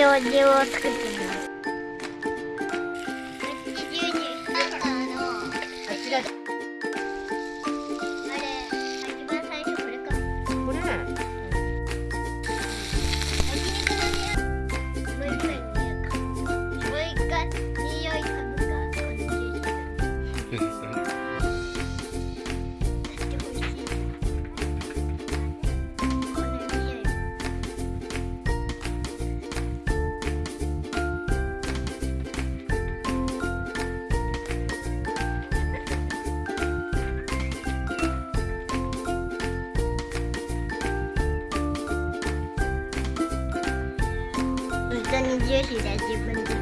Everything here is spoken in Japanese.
表示を作ってみます。你惊喜在几分钟？